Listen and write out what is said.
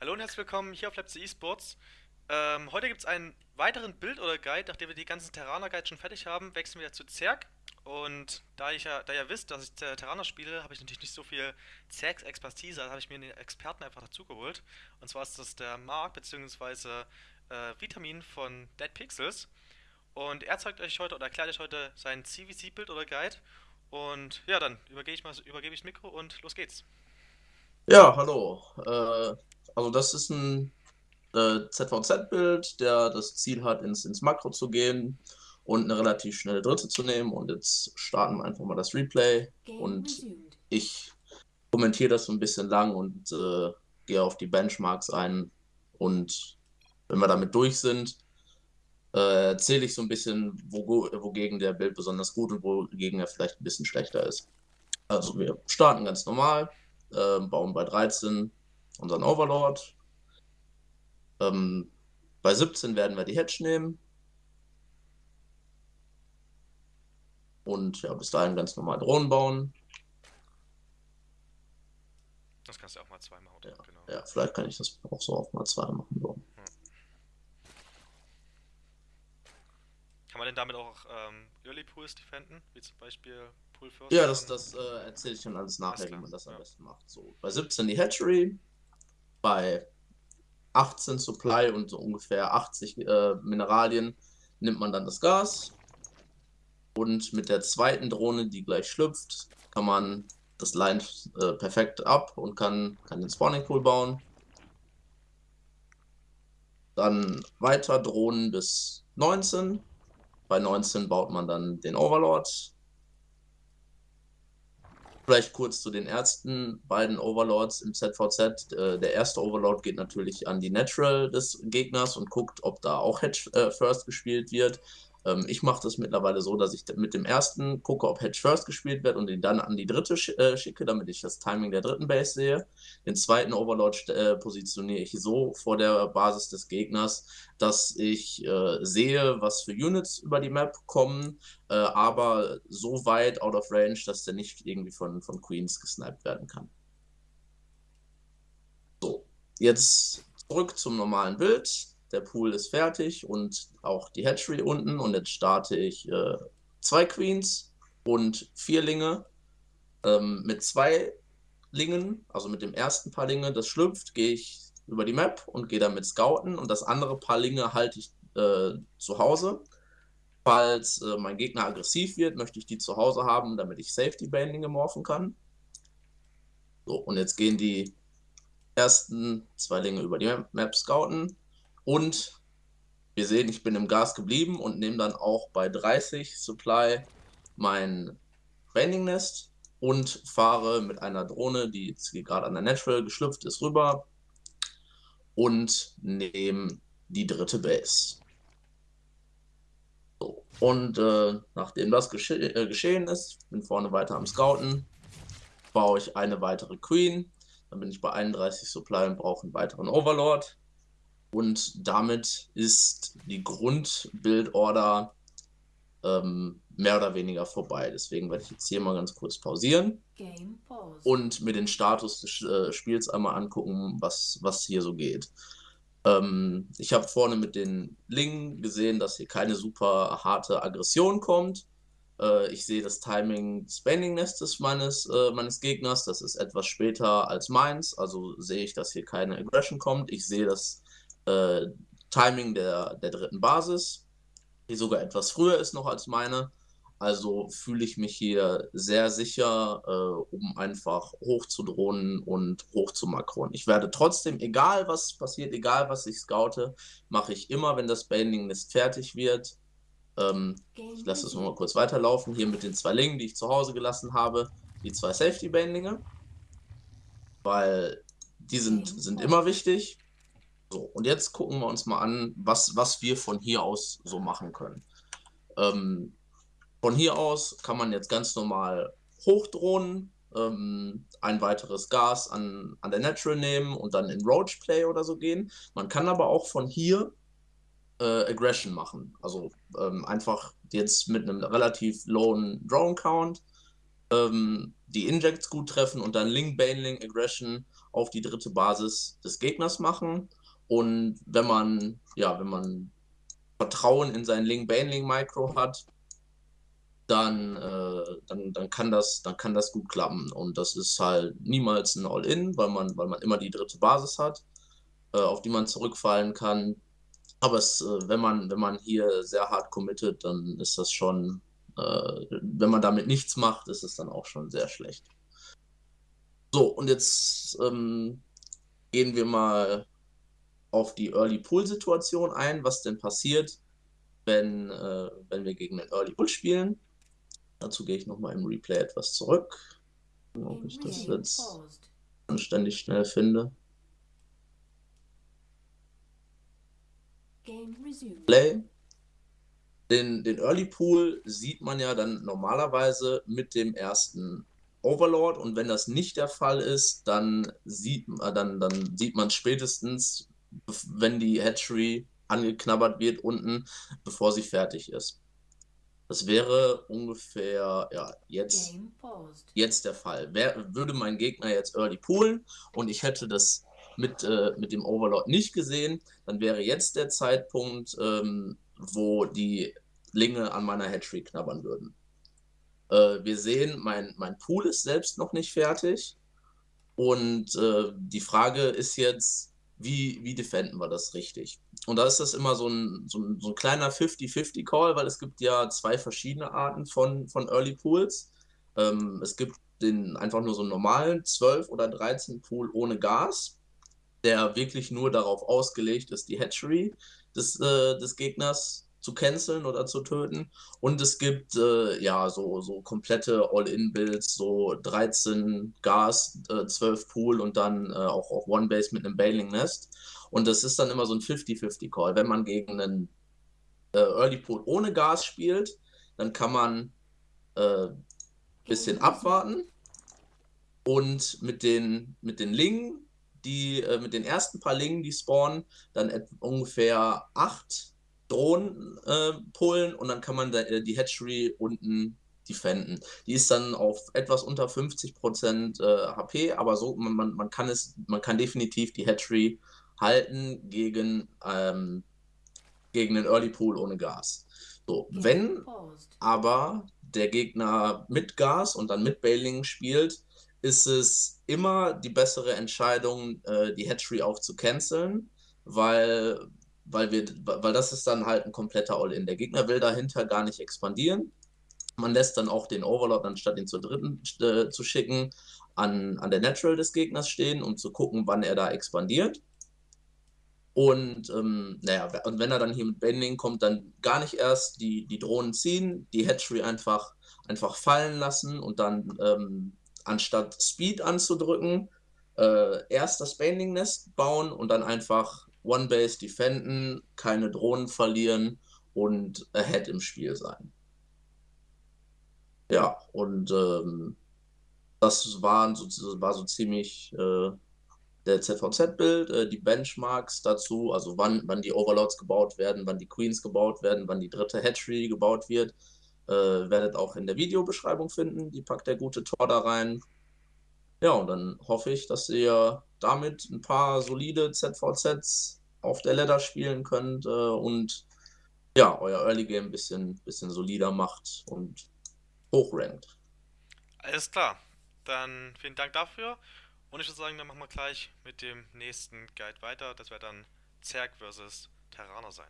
Hallo und herzlich willkommen hier auf Leipzig Esports. Ähm, heute gibt es einen weiteren Bild oder Guide, nachdem wir die ganzen Terraner Guides schon fertig haben, wechseln wir zu Zerg. Und da, ich ja, da ihr visst, dass ich Terraner spiele, habe ich natürlich nicht so viel Zergs Expertise, also habe ich mir den Experten einfach dazugeholt. Und zwar ist das der Mark bzw. Äh, Vitamin von Dead Pixels. Und er zeigt euch heute oder erklärt euch heute sein CVC-Bild oder Guide. Und ja, dann übergebe ich mal übergebe ich das Mikro und los geht's. Ja, hallo. Äh, also das ist ein äh, ZVZ-Bild, der das Ziel hat, ins, ins Makro zu gehen und eine relativ schnelle Dritte zu nehmen. Und jetzt starten wir einfach mal das Replay. Und ich kommentiere das so ein bisschen lang und äh, gehe auf die Benchmarks ein. Und wenn wir damit durch sind, äh, erzähle ich so ein bisschen, wo, wogegen der Bild besonders gut und wogegen er vielleicht ein bisschen schlechter ist. Also wir starten ganz normal, äh, bauen bei 13 unseren Overlord. Ähm, bei 17 werden wir die Hedge nehmen. Und ja, bis dahin ganz normal Drohnen bauen. Das kannst du auch mal zwei machen. Ja, genau. ja vielleicht kann ich das auch so auch mal zwei machen. So. Hm. Kann man denn damit auch ähm, Early Pools defenden? Wie zum Beispiel Pool First? Ja, das, das äh, erzähle ich dann alles nachher, wie man das ja. am besten macht. So, bei 17 die Hatchery, bei 18 Supply und so ungefähr 80 äh, Mineralien nimmt man dann das Gas. Und mit der zweiten Drohne, die gleich schlüpft, kann man das Line äh, perfekt ab und kann, kann den Spawning Pool bauen. Dann weiter Drohnen bis 19. Bei 19 baut man dann den Overlord Vielleicht kurz zu den ersten beiden Overlords im ZVZ. Äh, der erste Overlord geht natürlich an die Natural des Gegners und guckt, ob da auch Hedge äh, First gespielt wird. Ähm, ich mache das mittlerweile so, dass ich mit dem ersten gucke, ob Hedge First gespielt wird und ihn dann an die dritte sch äh, schicke, damit ich das Timing der dritten Base sehe. Den zweiten Overlord äh, positioniere ich so vor der Basis des Gegners, dass ich äh, sehe, was für Units über die Map kommen, äh, aber so weit out of range, dass der nicht irgendwie von, von Queens gesniped werden kann. So, jetzt zurück zum normalen Bild der Pool ist fertig und auch die Hatchery unten und jetzt starte ich äh, zwei Queens und vier Linge ähm, mit zwei Lingen, also mit dem ersten Paar Linge, das schlüpft, gehe ich über die Map und gehe damit scouten und das andere Paar Linge halte ich äh, zu Hause. Falls äh, mein Gegner aggressiv wird, möchte ich die zu Hause haben, damit ich Safety Bandinge morphen kann. So, und jetzt gehen die ersten zwei Linge über die Map scouten und wir sehen, ich bin im Gas geblieben und nehme dann auch bei 30 Supply mein Branding Nest und fahre mit einer Drohne, die jetzt gerade an der Natural geschlüpft ist, rüber und nehme die dritte Base. So. Und äh, nachdem das gesche äh, geschehen ist, bin vorne weiter am Scouten, baue ich eine weitere Queen, dann bin ich bei 31 Supply und brauche einen weiteren Overlord. Und damit ist die Grundbildorder ähm, mehr oder weniger vorbei. Deswegen werde ich jetzt hier mal ganz kurz pausieren und mir den Status des äh, Spiels einmal angucken, was, was hier so geht. Ähm, ich habe vorne mit den Lingen gesehen, dass hier keine super harte Aggression kommt. Äh, ich sehe das Timing des Bending-Nestes meines, äh, meines Gegners. Das ist etwas später als meins. Also sehe ich, dass hier keine Aggression kommt. Ich sehe das äh, Timing der, der dritten Basis, die sogar etwas früher ist noch als meine. Also fühle ich mich hier sehr sicher, äh, um einfach hoch zu drohnen und hoch zu makron. Ich werde trotzdem, egal was passiert, egal was ich scoute, mache ich immer, wenn das Banding Nest fertig wird. Ähm, ich lasse es mal kurz weiterlaufen. Hier mit den zwei Lingen, die ich zu Hause gelassen habe, die zwei Safety Bandinge. Weil die sind, sind immer wichtig. So, und jetzt gucken wir uns mal an, was, was wir von hier aus so machen können. Ähm, von hier aus kann man jetzt ganz normal hochdrohnen, ähm, ein weiteres Gas an, an der Natural nehmen und dann in Roach Play oder so gehen. Man kann aber auch von hier äh, Aggression machen. Also ähm, einfach jetzt mit einem relativ lowen Drone Count ähm, die Injects gut treffen und dann Link Baneling Aggression auf die dritte Basis des Gegners machen. Und wenn man, ja, wenn man Vertrauen in sein Link Baneling Micro hat, dann, äh, dann, dann, kann das, dann kann das gut klappen. Und das ist halt niemals ein All-In, weil man, weil man immer die dritte Basis hat, äh, auf die man zurückfallen kann. Aber es, äh, wenn, man, wenn man hier sehr hart committet, dann ist das schon, äh, wenn man damit nichts macht, ist es dann auch schon sehr schlecht. So, und jetzt ähm, gehen wir mal auf die Early Pool-Situation ein, was denn passiert, wenn, äh, wenn wir gegen den Early Pool spielen. Dazu gehe ich nochmal im Replay etwas zurück, ob ich das jetzt anständig schnell finde. Play. Den, den Early Pool sieht man ja dann normalerweise mit dem ersten Overlord und wenn das nicht der Fall ist, dann sieht, dann, dann sieht man spätestens, wenn die Hatchery angeknabbert wird unten, bevor sie fertig ist. Das wäre ungefähr ja, jetzt, jetzt der Fall. Wer, würde mein Gegner jetzt Early poolen und ich hätte das mit, äh, mit dem Overlord nicht gesehen, dann wäre jetzt der Zeitpunkt, ähm, wo die Linge an meiner Hatchery knabbern würden. Äh, wir sehen, mein, mein Pool ist selbst noch nicht fertig. Und äh, die Frage ist jetzt, wie, wie defenden wir das richtig? Und da ist das immer so ein, so ein, so ein kleiner 50-50-Call, weil es gibt ja zwei verschiedene Arten von, von Early Pools. Ähm, es gibt den einfach nur so einen normalen 12 oder 13 Pool ohne Gas, der wirklich nur darauf ausgelegt ist, die Hatchery des, äh, des Gegners zu canceln oder zu töten. Und es gibt äh, ja so, so komplette All-In-Builds, so 13 Gas, äh, 12 Pool und dann äh, auch auf One Base mit einem Bailing Nest. Und das ist dann immer so ein 50-50-Call. Wenn man gegen einen äh, Early Pool ohne Gas spielt, dann kann man ein äh, bisschen abwarten und mit den, mit den Lingen, die, äh, mit den ersten paar Lingen, die spawnen, dann ungefähr acht Drohnen äh, pullen und dann kann man da, äh, die Hatchery unten defenden. Die ist dann auf etwas unter 50% äh, HP, aber so, man, man kann es, man kann definitiv die Hatchery halten gegen, ähm, gegen den Early Pool ohne Gas. So, wenn aber der Gegner mit Gas und dann mit Bailing spielt, ist es immer die bessere Entscheidung, äh, die Hatchery auch zu canceln, weil weil, wir, weil das ist dann halt ein kompletter All-In. Der Gegner will dahinter gar nicht expandieren. Man lässt dann auch den Overlord, anstatt ihn zur dritten äh, zu schicken, an, an der Natural des Gegners stehen, um zu gucken, wann er da expandiert. Und ähm, naja, und wenn er dann hier mit Bending kommt, dann gar nicht erst die, die Drohnen ziehen, die Hatchery einfach, einfach fallen lassen und dann ähm, anstatt Speed anzudrücken, äh, erst das Bending Nest bauen und dann einfach One-Base defenden, keine Drohnen verlieren und ahead im Spiel sein. Ja, und ähm, das waren so, war so ziemlich äh, der ZVZ-Bild, äh, die Benchmarks dazu, also wann, wann die Overlords gebaut werden, wann die Queens gebaut werden, wann die dritte Hatchery gebaut wird, äh, werdet auch in der Videobeschreibung finden. Die packt der gute Tor da rein. Ja, und dann hoffe ich, dass ihr damit ein paar solide ZVZs auf der Ladder spielen könnt äh, und ja, euer Early Game ein bisschen, bisschen solider macht und hochrankt. Alles klar. Dann vielen Dank dafür. Und ich würde sagen, dann machen wir gleich mit dem nächsten Guide weiter. Das wird dann Zerg versus Terraner sein.